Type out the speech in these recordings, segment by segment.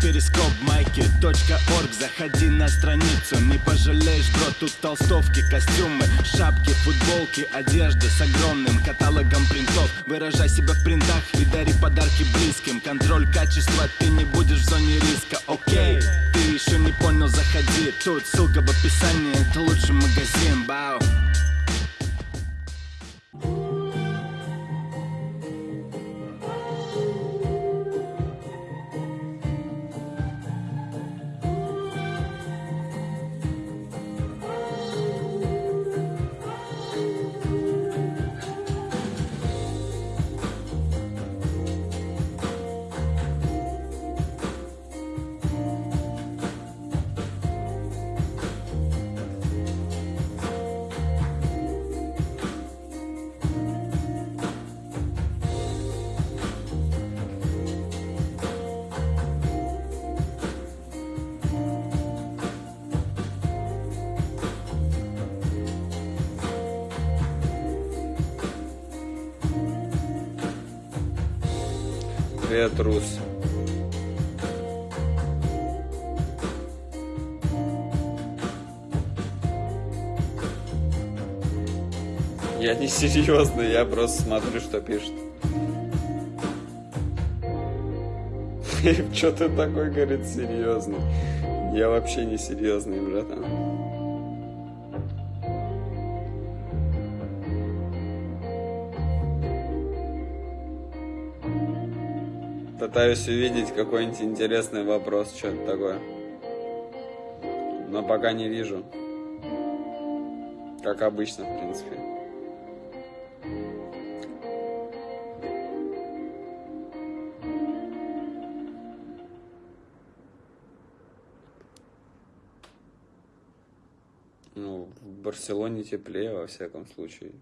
перископ майки .орг. Заходи на страницу, не пожалеешь, бро Тут толстовки, костюмы, шапки, футболки Одежда с огромным каталогом принтов. Выражай себя в принтах и дари подарки близким. Контроль качества, ты не будешь в зоне риска, окей Ты еще не понял, заходи. Тут ссылка в описании, это лучший магазин, бау Привет, Рус. Я не серьезный, я просто смотрю, что пишет. Что ты такой, говорит, серьезный? Я вообще не серьезный, братан. Пытаюсь увидеть какой-нибудь интересный вопрос, что-то такое. Но пока не вижу. Как обычно, в принципе. Ну, в Барселоне теплее, во всяком случае,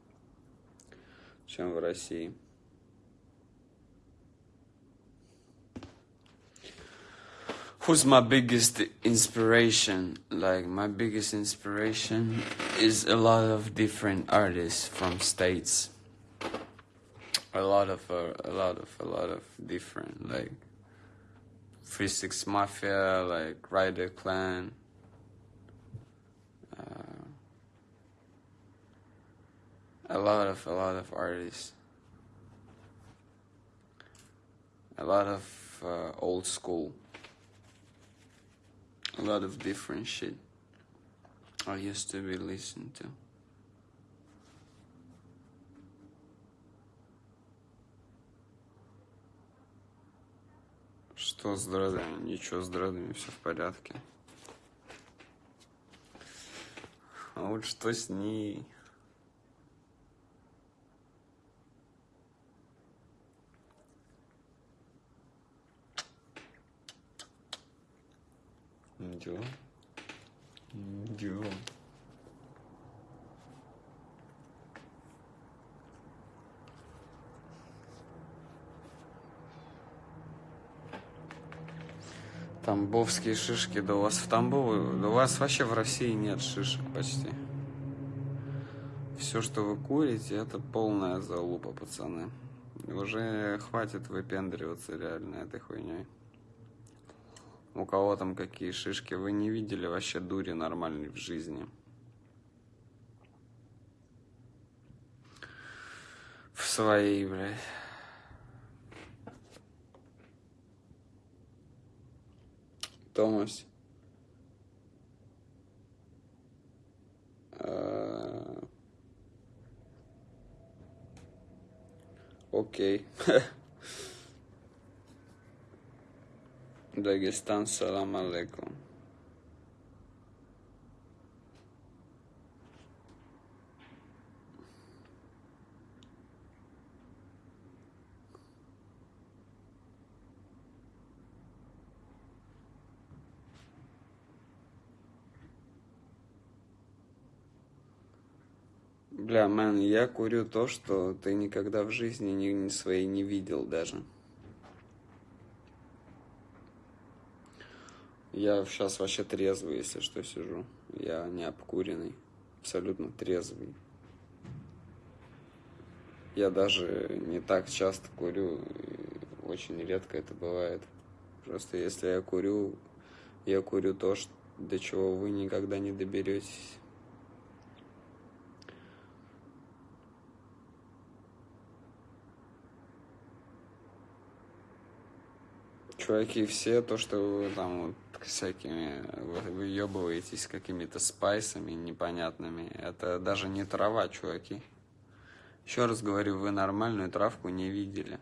чем в России. Who's my biggest inspiration? Like my biggest inspiration is a lot of different artists from states. A lot of uh, a lot of a lot of different like Three Six Mafia, like Rider Clan. Uh, a lot of a lot of artists. A lot of uh, old school a lot of different shit I used to be listening to. Что с дредами? Ничего с дредами, все в порядке. А вот что с ней? Дела. Дела. Тамбовские шишки, да у вас в Тамбове, да у вас вообще в России нет шишек почти. Все, что вы курите, это полная залупа, пацаны. Уже хватит выпендриваться реально этой хуйней у кого там какие шишки, вы не видели вообще дури нормальной в жизни. В своей, блядь. Томас. А, окей. Дагестан, салам алейкум. Бля, мэн, я курю то, что ты никогда в жизни ни, ни своей не видел даже. Я сейчас вообще трезвый, если что, сижу. Я не обкуренный, абсолютно трезвый. Я даже не так часто курю, очень редко это бывает Просто если я курю, я курю то, что, до чего вы никогда не доберетесь. Чуваки, все то, что вы там всякими вы выебываетесь какими-то спайсами непонятными, это даже не трава, чуваки. Еще раз говорю, вы нормальную травку не видели.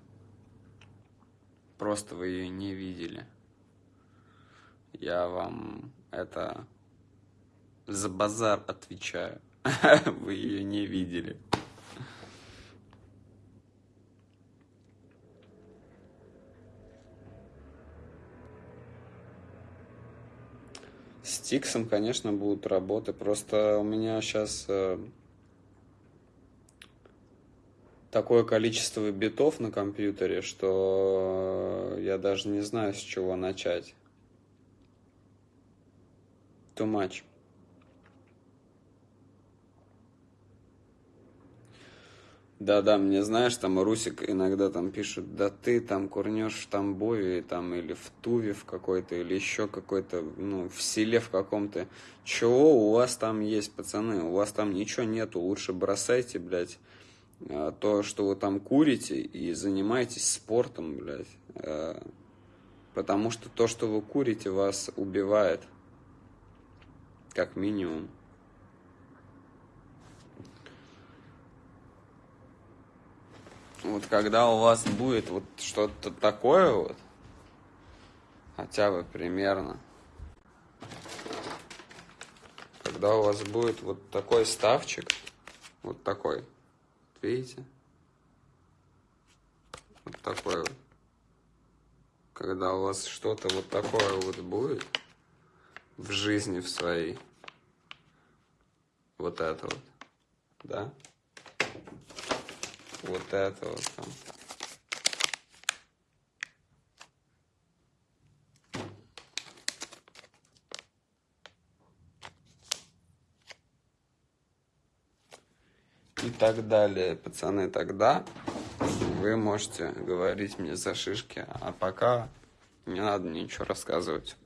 Просто вы ее не видели. Я вам это за базар отвечаю. Вы ее не видели. С Тиксом, конечно, будут работы. Просто у меня сейчас э, такое количество битов на компьютере, что я даже не знаю, с чего начать. Too much. Да-да, мне знаешь, там Русик иногда там пишет, да ты там курнешь в Тамбове, там, или в Туве в какой-то, или еще какой-то, ну, в селе в каком-то. Чего у вас там есть, пацаны? У вас там ничего нету, лучше бросайте, блядь, а, то, что вы там курите, и занимайтесь спортом, блядь. А, потому что то, что вы курите, вас убивает. Как минимум. Вот когда у вас будет вот что-то такое вот, хотя бы примерно, когда у вас будет вот такой ставчик, вот такой, видите? Вот такой вот. Когда у вас что-то вот такое вот будет в жизни в своей, вот это вот, да? Вот это вот там. И так далее, пацаны, тогда вы можете говорить мне за шишки, а пока не надо ничего рассказывать.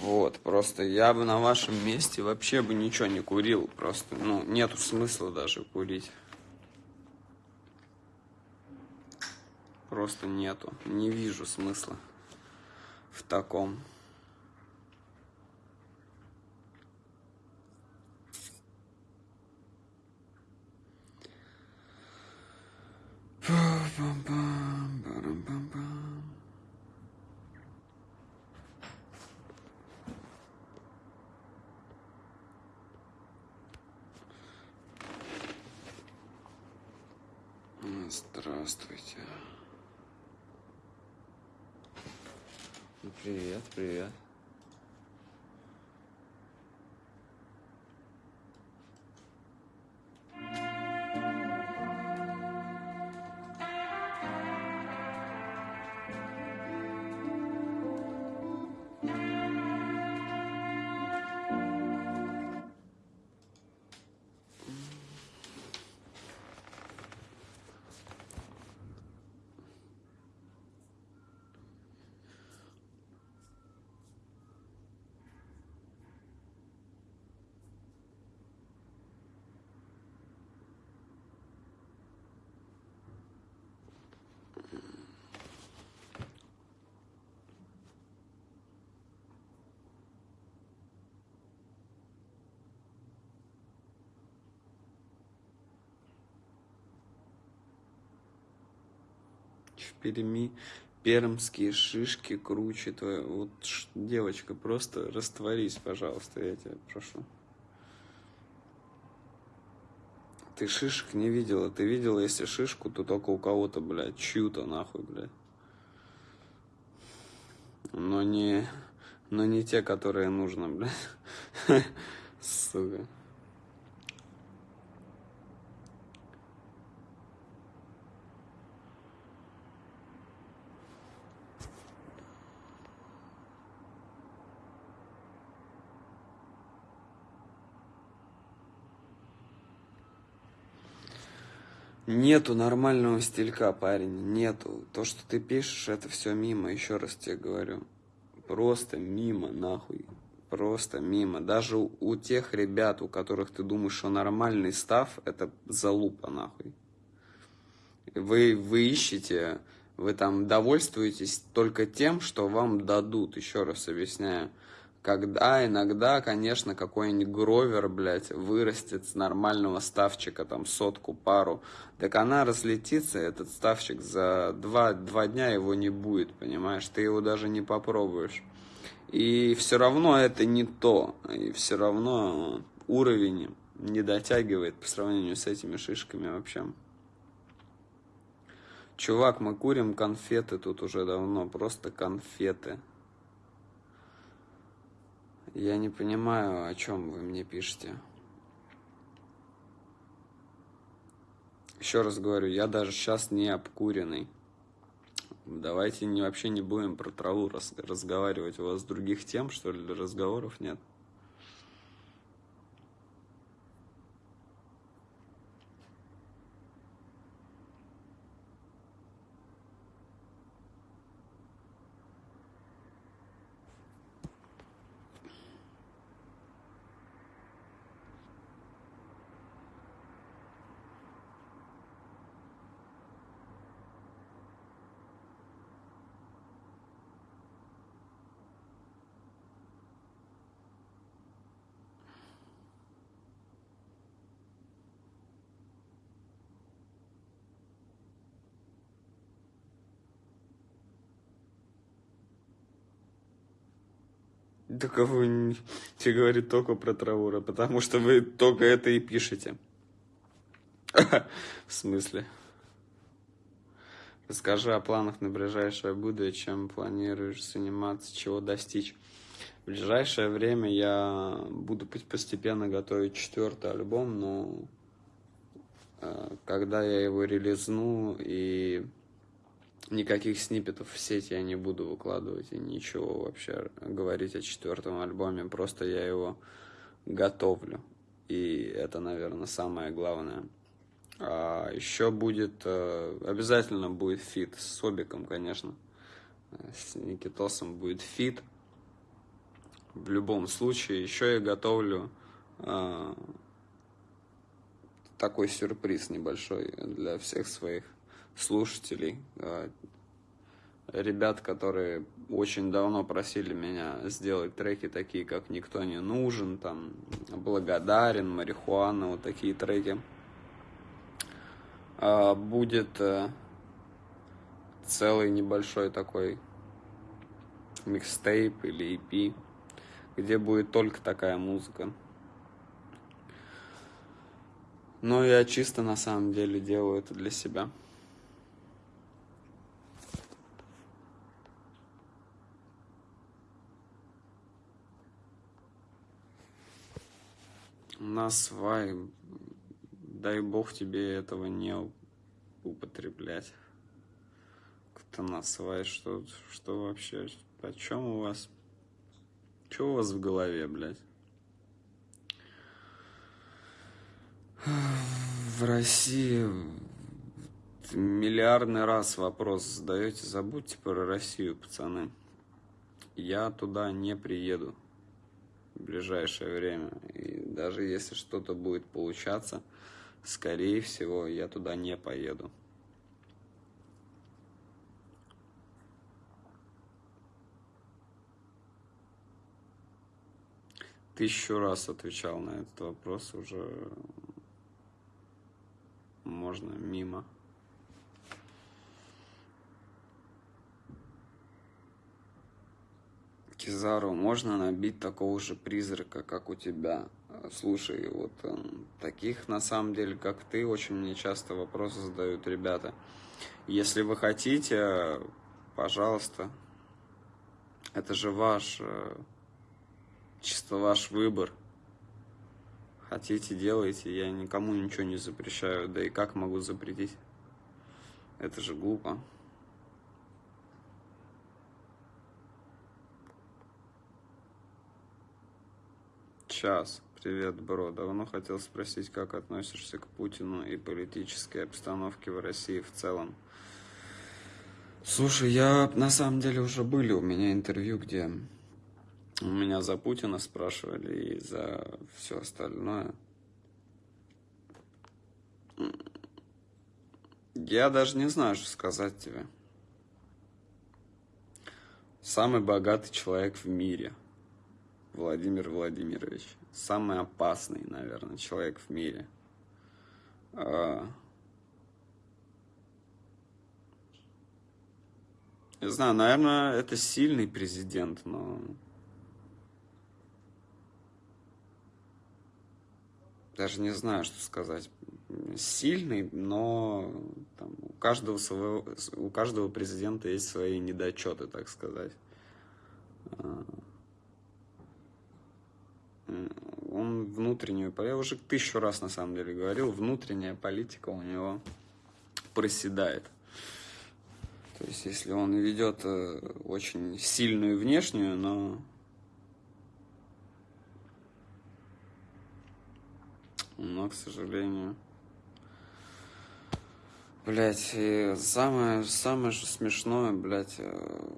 Вот, просто я бы на вашем месте вообще бы ничего не курил. Просто, ну, нету смысла даже курить. Просто нету. Не вижу смысла в таком. Здравствуйте. Привет, привет. В Перми пермские шишки круче твои. Вот, девочка, просто растворись, пожалуйста, я тебя прошу. Ты шишек не видела. Ты видела, если шишку, то только у кого-то, блядь, чью-то нахуй, блядь. Но не, но не те, которые нужно, блядь. Сука. Нету нормального стилька, парень, нету. То, что ты пишешь, это все мимо, еще раз тебе говорю. Просто мимо, нахуй. Просто мимо. Даже у, у тех ребят, у которых ты думаешь, что нормальный став, это залупа, нахуй. Вы, вы ищете, вы там довольствуетесь только тем, что вам дадут, еще раз объясняю. Когда иногда, конечно, какой-нибудь гровер, блядь, вырастет с нормального ставчика, там, сотку, пару, так она разлетится, этот ставчик, за два, два дня его не будет, понимаешь? Ты его даже не попробуешь. И все равно это не то, и все равно уровень не дотягивает по сравнению с этими шишками вообще. Чувак, мы курим конфеты тут уже давно, просто конфеты. Я не понимаю, о чем вы мне пишете. Еще раз говорю, я даже сейчас не обкуренный. Давайте не, вообще не будем про траву раз, разговаривать. У вас других тем, что ли, разговоров нет? Только вы тебе говорит только про Траура, потому что вы только это и пишете. В смысле? Расскажи о планах на ближайшее будущее, чем планируешь заниматься, чего достичь. В ближайшее время я буду постепенно готовить четвертый альбом, но э, когда я его релизну и никаких сниппетов в сеть я не буду выкладывать и ничего вообще говорить о четвертом альбоме, просто я его готовлю. И это, наверное, самое главное. А еще будет, э, обязательно будет фит с Собиком, конечно. С Никитосом будет фит. В любом случае, еще я готовлю э, такой сюрприз небольшой для всех своих слушателей, э, ребят, которые очень давно просили меня сделать треки такие, как «Никто не нужен», там «Благодарен», «Марихуана», вот такие треки. А, будет э, целый небольшой такой микстейп или EP, где будет только такая музыка. Но я чисто на самом деле делаю это для себя. На свай, дай бог тебе этого не употреблять. Кто на свай, что, что вообще, о чем у вас, что у вас в голове, блядь? В России миллиардный раз вопрос задаете, забудьте про Россию, пацаны. Я туда не приеду ближайшее время. И даже если что-то будет получаться, скорее всего, я туда не поеду. Тысячу раз отвечал на этот вопрос, уже можно мимо. Кизару, можно набить такого же призрака, как у тебя? Слушай, вот эм, таких на самом деле, как ты, очень мне часто вопросы задают ребята. Если вы хотите, пожалуйста, это же ваш, э, чисто ваш выбор. Хотите, делайте, я никому ничего не запрещаю, да и как могу запретить? Это же глупо. Сейчас, Привет, бро. Давно хотел спросить, как относишься к Путину и политической обстановке в России в целом. Слушай, я на самом деле уже были у меня интервью, где у меня за Путина спрашивали и за все остальное. Я даже не знаю, что сказать тебе. Самый богатый человек в мире. Владимир Владимирович. Самый опасный, наверное, человек в мире. А, не знаю, наверное, это сильный президент, но... Даже не знаю, что сказать. Сильный, но там, у, каждого своего, у каждого президента есть свои недочеты, так сказать. Он внутреннюю, я уже тысячу раз на самом деле говорил, внутренняя политика у него проседает. То есть, если он ведет э, очень сильную внешнюю, но но, к сожалению, блять, самое, самое же смешное, блять, э,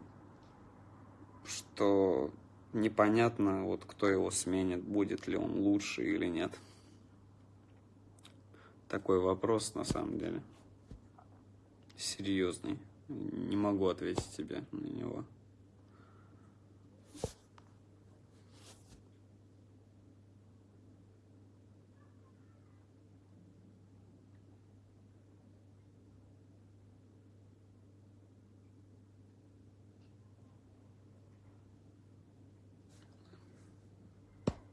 что непонятно, вот кто его сменит, будет ли он лучше или нет. Такой вопрос на самом деле серьезный. Не могу ответить тебе на него.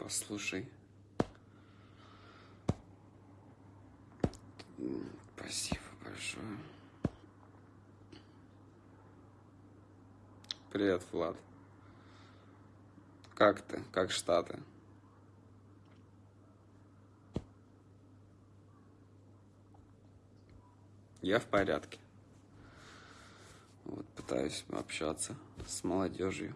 Послушай. Спасибо большое. Привет, Влад. Как ты? Как Штаты? Я в порядке. Вот пытаюсь общаться с молодежью.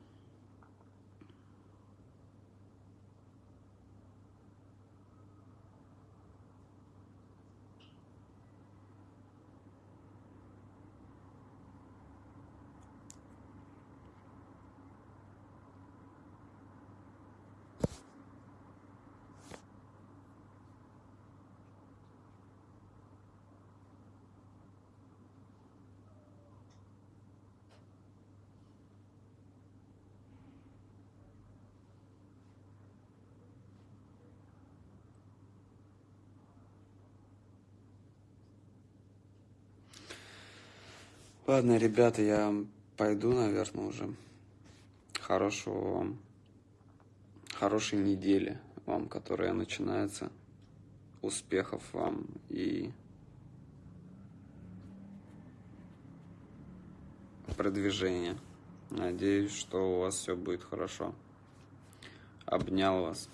Ладно, ребята, я пойду, наверное, уже. Хорошего вам, хорошей недели вам, которая начинается. Успехов вам и продвижения. Надеюсь, что у вас все будет хорошо. Обнял вас.